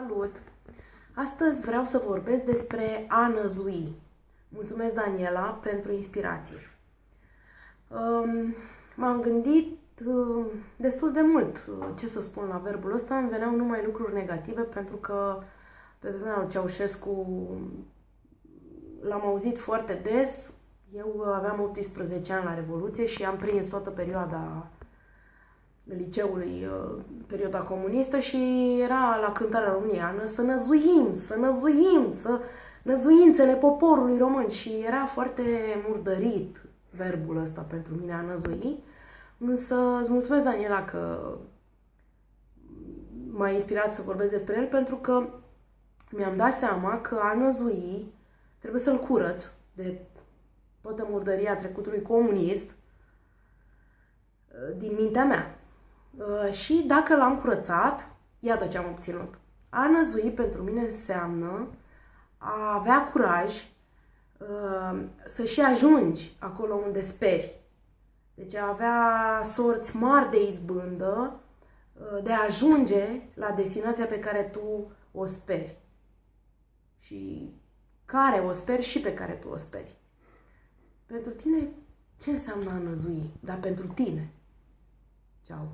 Salut! Astăzi vreau să vorbesc despre a năzui. Mulțumesc, Daniela, pentru inspirație. Um, m-am gândit um, destul de mult uh, ce să spun la verbul ăsta. Îmi veneau numai lucruri negative pentru că pe vremea lui Ceaușescu l-am auzit foarte des. Eu aveam 18 ani la Revoluție și am prins toată perioada liceului, uh, perioada comunistă și era la cântarea româniană să năzuim, să năzuim, să năzuințele poporului român și era foarte murdărit verbul ăsta pentru mine a năzui. Însă îți mulțumesc, Daniela, că m-a inspirat să vorbesc despre el pentru că mi-am dat seama că a năzui trebuie să-l curăț de toată murdăria trecutului comunist uh, din mintea mea. Uh, și dacă l-am curățat, iată ce am obținut. A năzui pentru mine înseamnă a avea curaj uh, să și ajungi acolo unde speri. Deci a avea sorți mari de izbândă uh, de a ajunge la destinația pe care tu o speri. Și care o speri și pe care tu o speri. Pentru tine, ce înseamnă a năzui? Dar pentru tine. Ciao.